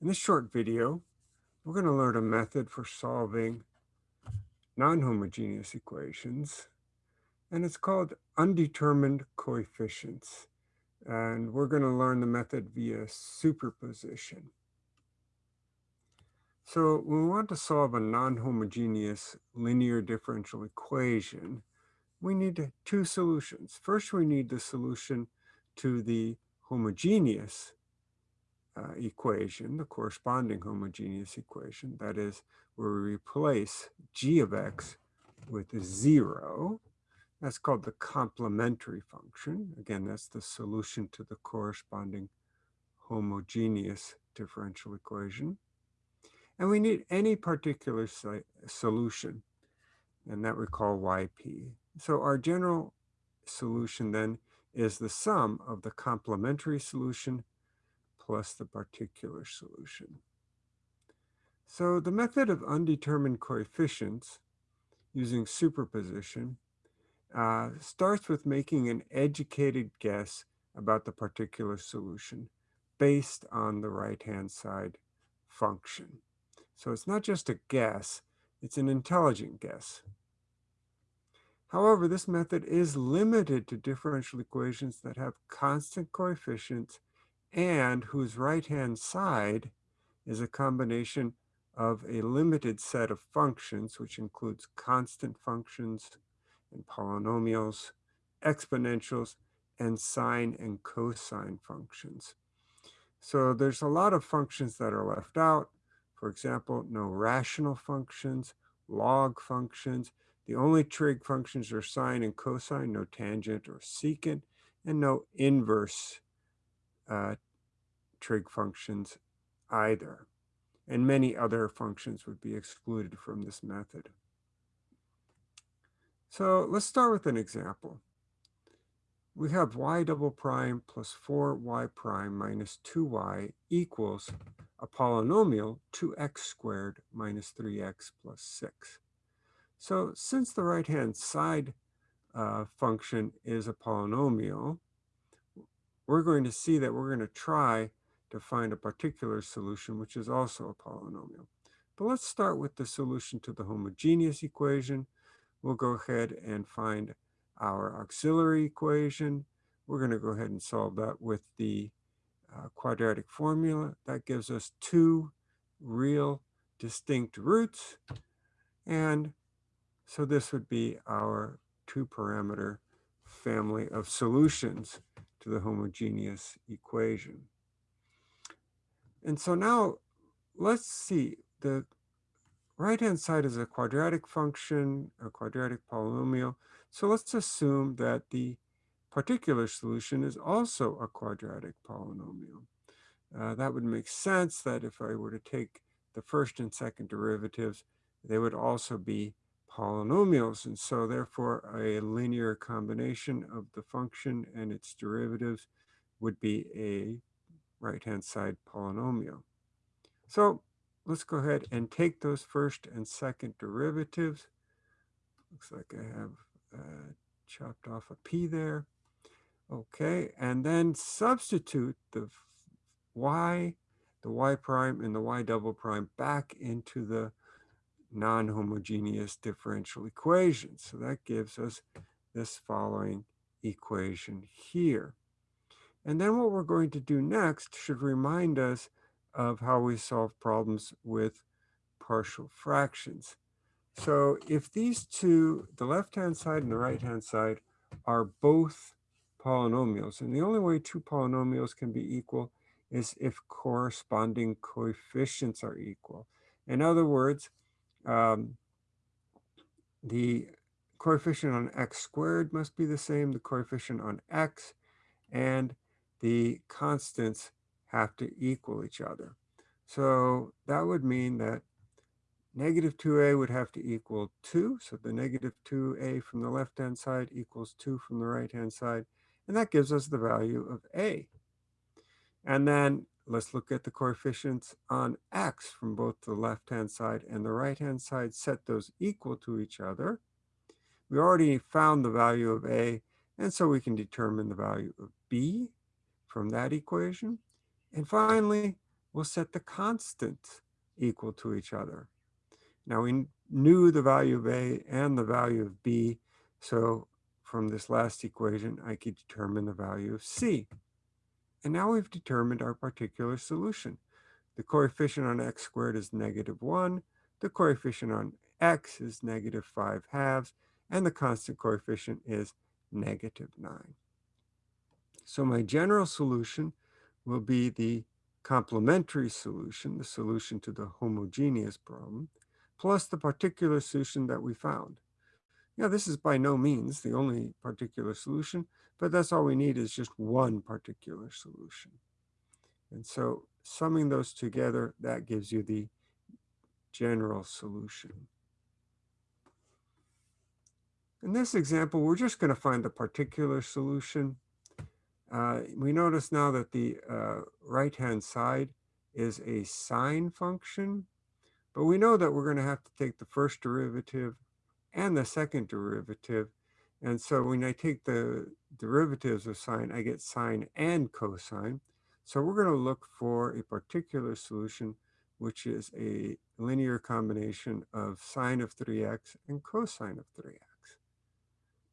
In this short video, we're going to learn a method for solving non-homogeneous equations, and it's called undetermined coefficients. And we're going to learn the method via superposition. So when we want to solve a non-homogeneous linear differential equation, we need two solutions. First, we need the solution to the homogeneous uh, equation, the corresponding homogeneous equation, that is, where we replace g of x with zero. That's called the complementary function. Again, that's the solution to the corresponding homogeneous differential equation. And we need any particular solution, and that we call yp. So our general solution then is the sum of the complementary solution plus the particular solution. So the method of undetermined coefficients using superposition uh, starts with making an educated guess about the particular solution based on the right-hand side function. So it's not just a guess, it's an intelligent guess. However, this method is limited to differential equations that have constant coefficients and whose right-hand side is a combination of a limited set of functions, which includes constant functions and polynomials, exponentials, and sine and cosine functions. So there's a lot of functions that are left out. For example, no rational functions, log functions. The only trig functions are sine and cosine, no tangent or secant, and no inverse uh, trig functions either. And many other functions would be excluded from this method. So let's start with an example. We have y double prime plus 4y prime minus 2y equals a polynomial 2x squared minus 3x plus 6. So since the right-hand side uh, function is a polynomial, we're going to see that we're going to try to find a particular solution, which is also a polynomial. But let's start with the solution to the homogeneous equation. We'll go ahead and find our auxiliary equation. We're going to go ahead and solve that with the uh, quadratic formula. That gives us two real distinct roots. And so this would be our two parameter family of solutions to the homogeneous equation. And so now let's see, the right-hand side is a quadratic function, a quadratic polynomial. So let's assume that the particular solution is also a quadratic polynomial. Uh, that would make sense that if I were to take the first and second derivatives, they would also be polynomials. And so therefore a linear combination of the function and its derivatives would be a right-hand side polynomial. So let's go ahead and take those first and second derivatives. Looks like I have uh, chopped off a p there. Okay, and then substitute the y, the y prime, and the y double prime back into the non-homogeneous differential equation. So that gives us this following equation here. And then what we're going to do next should remind us of how we solve problems with partial fractions. So if these two, the left-hand side and the right-hand side, are both polynomials, and the only way two polynomials can be equal is if corresponding coefficients are equal. In other words, um, the coefficient on x squared must be the same, the coefficient on x, and the constants have to equal each other. So that would mean that negative 2a would have to equal 2. So the negative 2a from the left-hand side equals 2 from the right-hand side. And that gives us the value of a. And then let's look at the coefficients on x from both the left-hand side and the right-hand side. Set those equal to each other. We already found the value of a, and so we can determine the value of b from that equation. And finally, we'll set the constants equal to each other. Now we knew the value of A and the value of B, so from this last equation, I could determine the value of C. And now we've determined our particular solution. The coefficient on x squared is negative 1. The coefficient on x is negative 5 halves. And the constant coefficient is negative 9. So my general solution will be the complementary solution, the solution to the homogeneous problem, plus the particular solution that we found. Now, this is by no means the only particular solution, but that's all we need is just one particular solution. And so summing those together, that gives you the general solution. In this example, we're just going to find the particular solution. Uh, we notice now that the uh, right-hand side is a sine function, but we know that we're going to have to take the first derivative and the second derivative. And so when I take the derivatives of sine, I get sine and cosine. So we're going to look for a particular solution, which is a linear combination of sine of 3x and cosine of 3x.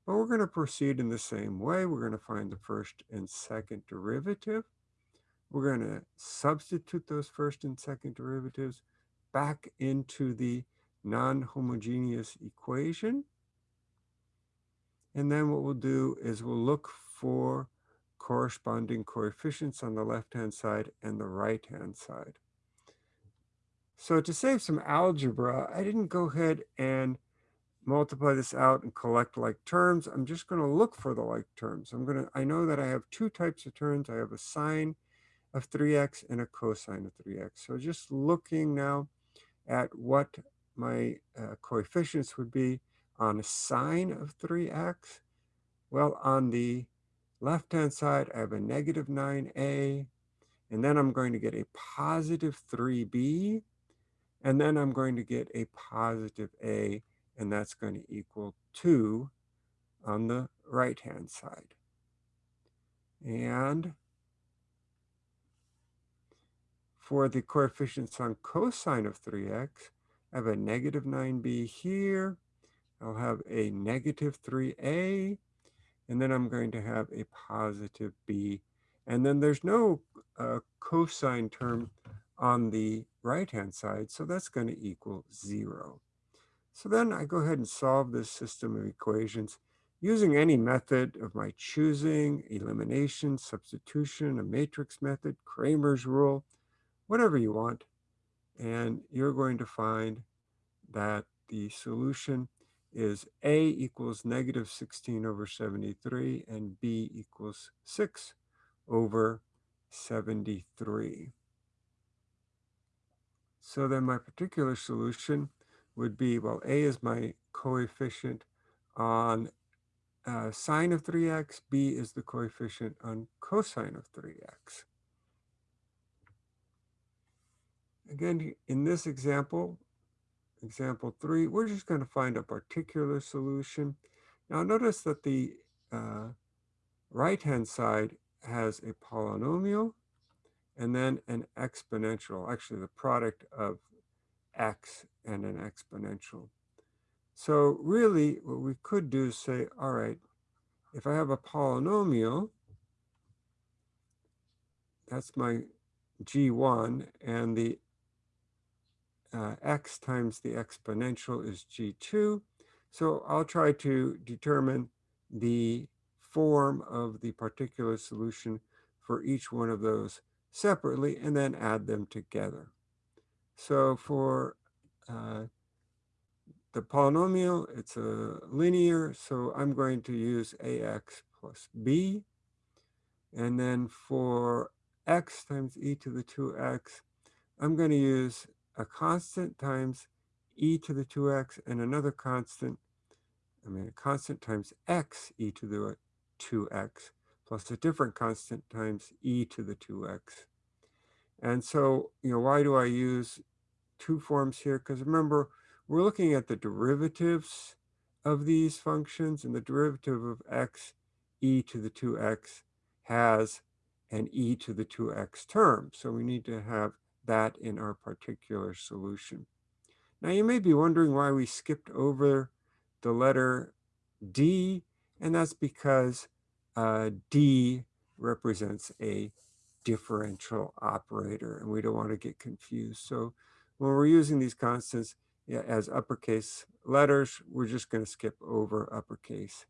But we're going to proceed in the same way. We're going to find the first and second derivative. We're going to substitute those first and second derivatives back into the non-homogeneous equation. And then what we'll do is we'll look for corresponding coefficients on the left-hand side and the right-hand side. So to save some algebra, I didn't go ahead and multiply this out and collect like terms. I'm just going to look for the like terms. I'm going to, I know that I have two types of terms. I have a sine of 3x and a cosine of 3x. So just looking now at what my uh, coefficients would be on a sine of 3x. Well, on the left-hand side, I have a negative 9a, and then I'm going to get a positive 3b, and then I'm going to get a positive a, and that's going to equal 2 on the right-hand side. And for the coefficients on cosine of 3x, I have a negative 9b here. I'll have a negative 3a, and then I'm going to have a positive b. And then there's no uh, cosine term on the right-hand side, so that's going to equal 0. So then I go ahead and solve this system of equations using any method of my choosing, elimination, substitution, a matrix method, Cramer's rule, whatever you want. And you're going to find that the solution is A equals negative 16 over 73 and B equals 6 over 73. So then my particular solution would be, well, A is my coefficient on uh, sine of 3x, B is the coefficient on cosine of 3x. Again, in this example, example three, we're just going to find a particular solution. Now notice that the uh, right-hand side has a polynomial and then an exponential, actually the product of x and an exponential. So really what we could do is say, all right, if I have a polynomial, that's my g1, and the uh, x times the exponential is g2. So I'll try to determine the form of the particular solution for each one of those separately and then add them together. So for uh, the polynomial, it's a linear, so I'm going to use ax plus b. And then for x times e to the 2x, I'm going to use a constant times e to the 2x and another constant, I mean a constant times x e to the 2x plus a different constant times e to the 2x. And so, you know, why do I use two forms here? Because remember, we're looking at the derivatives of these functions and the derivative of x e to the 2x has an e to the 2x term. So we need to have that in our particular solution. Now you may be wondering why we skipped over the letter D, and that's because uh, D represents a differential operator, and we don't want to get confused. So when we're using these constants as uppercase letters, we're just going to skip over uppercase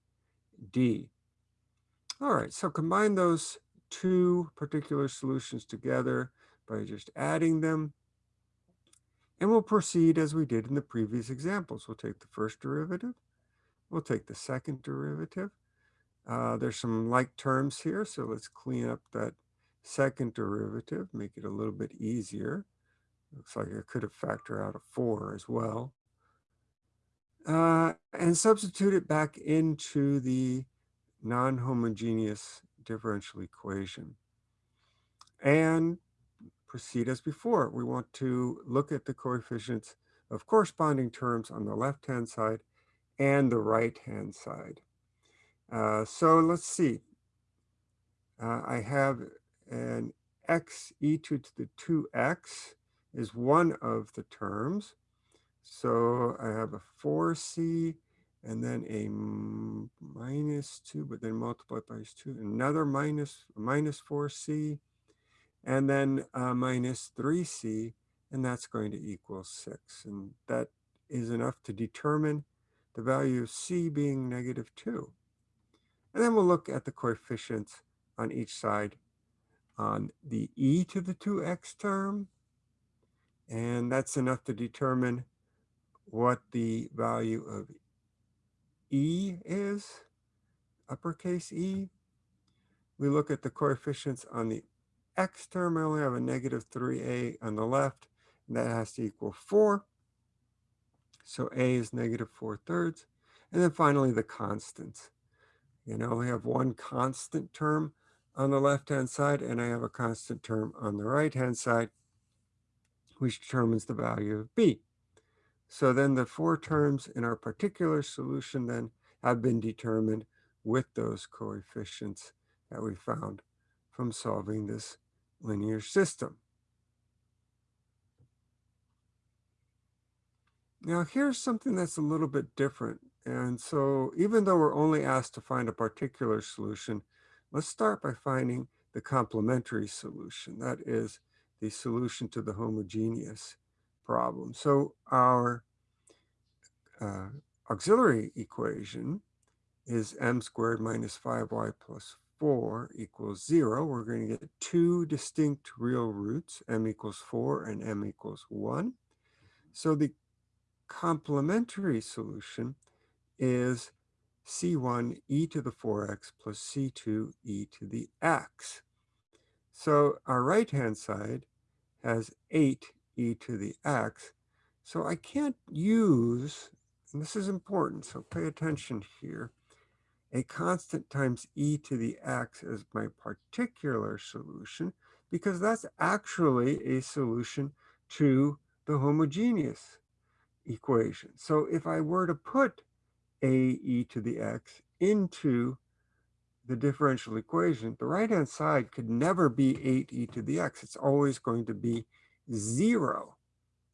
D. All right, so combine those two particular solutions together by just adding them. And we'll proceed as we did in the previous examples. We'll take the first derivative. We'll take the second derivative. Uh, there's some like terms here, so let's clean up that second derivative, make it a little bit easier. Looks like I could have factored out a 4 as well. Uh, and substitute it back into the non-homogeneous differential equation. And proceed as before. We want to look at the coefficients of corresponding terms on the left-hand side and the right-hand side. Uh, so let's see. Uh, I have an x e to the 2x is one of the terms. So I have a 4c and then a minus 2, but then multiplied by 2, another minus, minus 4c, and then uh, minus 3c, and that's going to equal 6. And that is enough to determine the value of c being negative 2. And then we'll look at the coefficients on each side on the e to the 2x term, and that's enough to determine what the value of e is, uppercase e. We look at the coefficients on the x term. I only have a negative 3a on the left, and that has to equal 4. So a is negative 4 thirds. And then finally, the constants. You know, we have one constant term on the left-hand side, and I have a constant term on the right-hand side, which determines the value of b. So then the four terms in our particular solution then have been determined with those coefficients that we found from solving this linear system. Now here's something that's a little bit different. And so even though we're only asked to find a particular solution, let's start by finding the complementary solution. That is the solution to the homogeneous problem. So our uh, auxiliary equation is m squared minus 5y plus 4 equals 0. We're going to get two distinct real roots, m equals 4 and m equals 1. So the complementary solution is c1 e to the 4x plus c2 e to the x. So our right-hand side has 8 e to the x. So I can't use, and this is important, so pay attention here, a constant times e to the x as my particular solution, because that's actually a solution to the homogeneous equation. So if I were to put a e to the x into the differential equation, the right-hand side could never be 8e to the x. It's always going to be 0.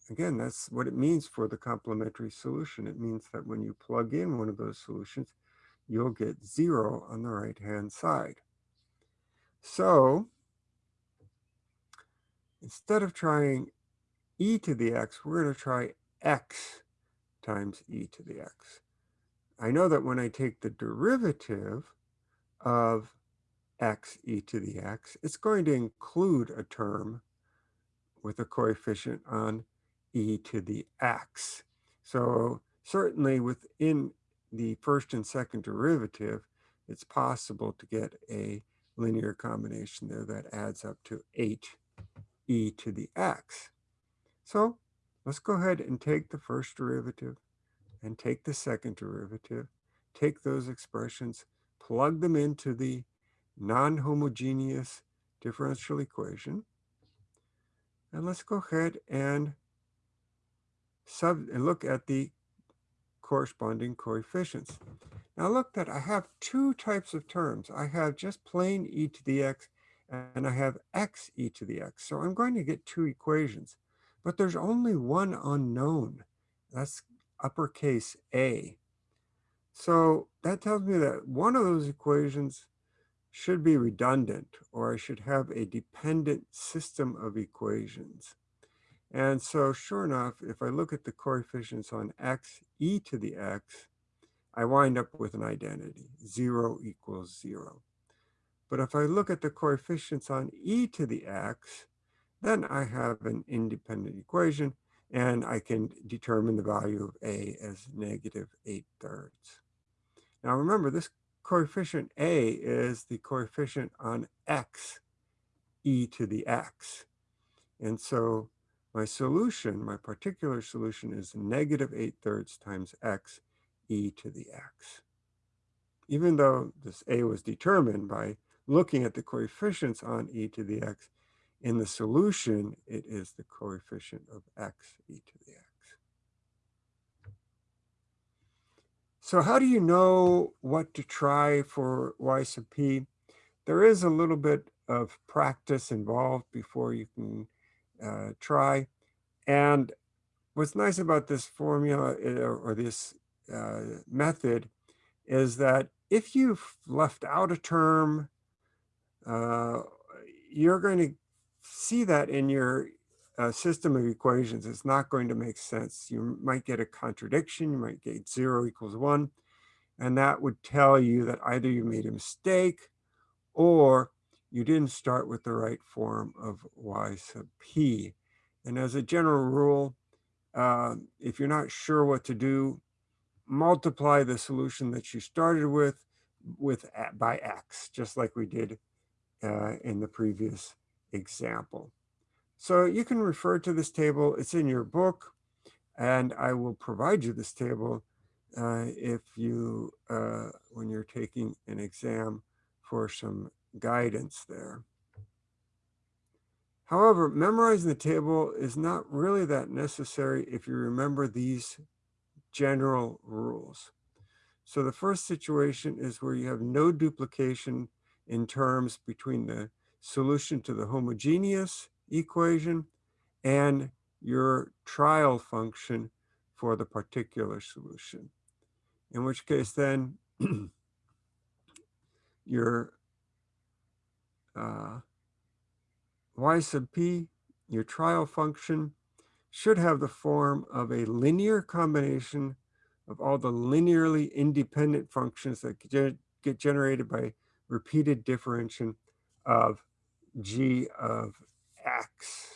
Again, that's what it means for the complementary solution. It means that when you plug in one of those solutions, you'll get 0 on the right-hand side. So instead of trying e to the x, we're going to try x times e to the x. I know that when I take the derivative of x e to the x, it's going to include a term with a coefficient on e to the x. So certainly within the first and second derivative, it's possible to get a linear combination there that adds up to 8 e to the x. So let's go ahead and take the first derivative and take the second derivative, take those expressions, plug them into the non-homogeneous differential equation. And let's go ahead and sub and look at the corresponding coefficients. Now look that I have two types of terms. I have just plain e to the x and I have x e to the x. So I'm going to get two equations, but there's only one unknown. That's uppercase A. So that tells me that one of those equations should be redundant, or I should have a dependent system of equations. And so sure enough, if I look at the coefficients on x e to the x, I wind up with an identity, 0 equals 0. But if I look at the coefficients on e to the x, then I have an independent equation, and I can determine the value of a as negative 8 thirds. Now remember, this coefficient a is the coefficient on x e to the x. And so my solution, my particular solution is negative 8 thirds times x e to the x. Even though this a was determined by looking at the coefficients on e to the x, in the solution, it is the coefficient of x e to the x. So how do you know what to try for y sub p? There is a little bit of practice involved before you can uh, try. And what's nice about this formula uh, or this uh, method is that if you've left out a term, uh, you're going to see that in your uh, system of equations. It's not going to make sense. You might get a contradiction. You might get zero equals one. And that would tell you that either you made a mistake or you didn't start with the right form of y sub p. And as a general rule, uh, if you're not sure what to do, multiply the solution that you started with with by x, just like we did uh, in the previous example. So you can refer to this table. It's in your book, and I will provide you this table uh, if you, uh, when you're taking an exam for some guidance there. However, memorizing the table is not really that necessary if you remember these general rules. So the first situation is where you have no duplication in terms between the solution to the homogeneous equation and your trial function for the particular solution. In which case then your uh, y sub p, your trial function, should have the form of a linear combination of all the linearly independent functions that get generated by repeated differentiation of g of x.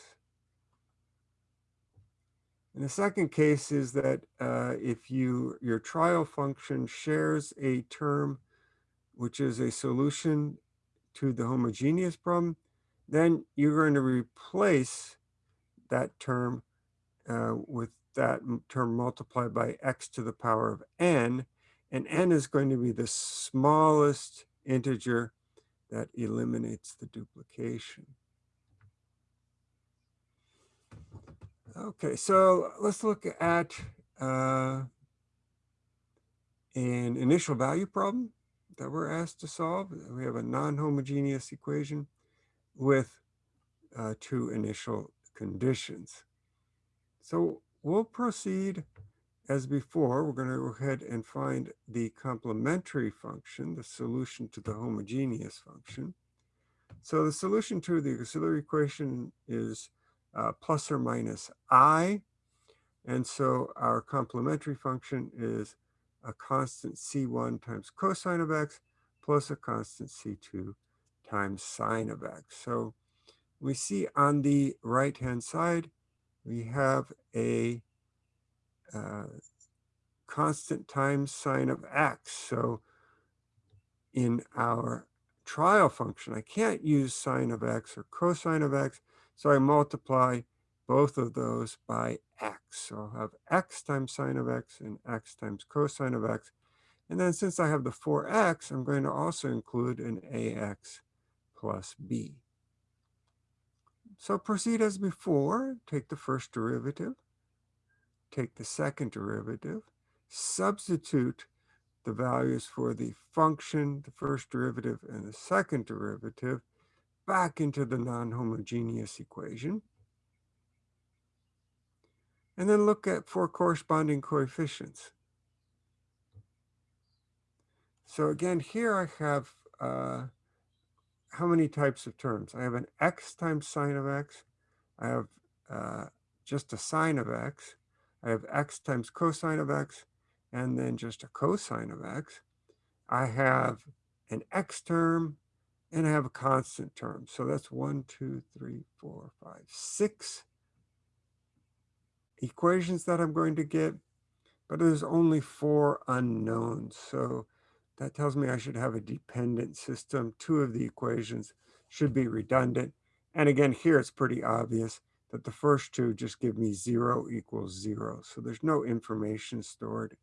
And the second case is that uh, if you your trial function shares a term which is a solution to the homogeneous problem, then you're going to replace that term uh, with that term multiplied by x to the power of n, and n is going to be the smallest integer that eliminates the duplication. Okay, so let's look at uh, an initial value problem that we're asked to solve. We have a non-homogeneous equation with uh, two initial conditions. So we'll proceed as before, we're going to go ahead and find the complementary function, the solution to the homogeneous function. So the solution to the auxiliary equation is uh, plus or minus i. And so our complementary function is a constant c1 times cosine of x plus a constant c2 times sine of x. So we see on the right-hand side, we have a uh, constant times sine of x. So in our trial function, I can't use sine of x or cosine of x, so I multiply both of those by x. So I'll have x times sine of x and x times cosine of x. And then since I have the 4x, I'm going to also include an ax plus b. So proceed as before, take the first derivative, take the second derivative, substitute the values for the function, the first derivative, and the second derivative, back into the non-homogeneous equation. And then look at for corresponding coefficients. So again, here I have uh, how many types of terms? I have an x times sine of x. I have uh, just a sine of x. I have x times cosine of x, and then just a cosine of x. I have an x term, and I have a constant term. So that's one, two, three, four, five, six equations that I'm going to get, but there's only four unknowns. So that tells me I should have a dependent system. Two of the equations should be redundant. And again, here it's pretty obvious that the first two just give me zero equals zero. So there's no information stored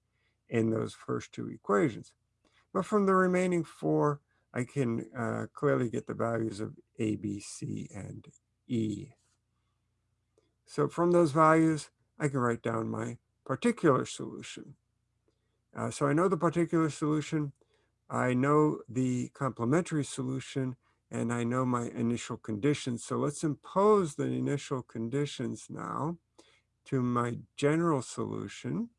in those first two equations. But from the remaining four, I can uh, clearly get the values of A, B, C, and E. So from those values, I can write down my particular solution. Uh, so I know the particular solution. I know the complementary solution and I know my initial conditions. So let's impose the initial conditions now to my general solution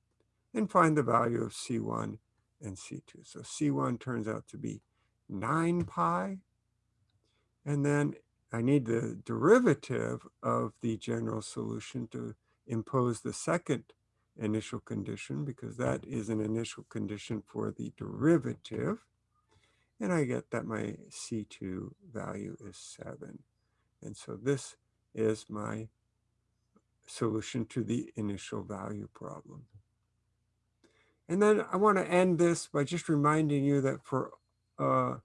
and find the value of C1 and C2. So C1 turns out to be 9 pi. And then I need the derivative of the general solution to impose the second initial condition because that is an initial condition for the derivative. And I get that my C2 value is 7. And so this is my solution to the initial value problem. And then I want to end this by just reminding you that for uh,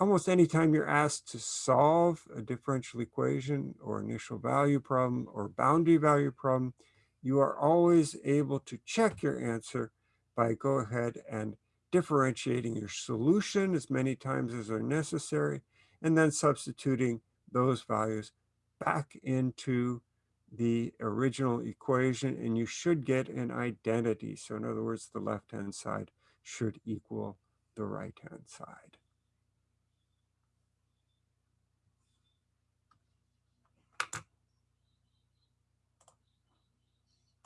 almost any time you're asked to solve a differential equation or initial value problem or boundary value problem, you are always able to check your answer by go ahead and differentiating your solution as many times as are necessary, and then substituting those values back into the original equation, and you should get an identity. So in other words, the left-hand side should equal the right-hand side.